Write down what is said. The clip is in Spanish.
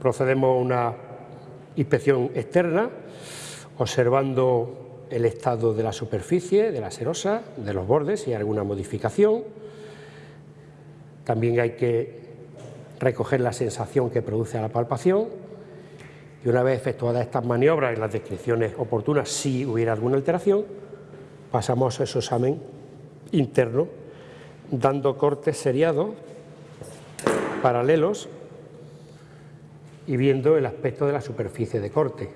Procedemos a una inspección externa, observando el estado de la superficie, de la serosa, de los bordes, si hay alguna modificación. También hay que recoger la sensación que produce la palpación y una vez efectuadas estas maniobras y las descripciones oportunas, si hubiera alguna alteración, pasamos a ese examen interno, dando cortes seriados, paralelos y viendo el aspecto de la superficie de corte.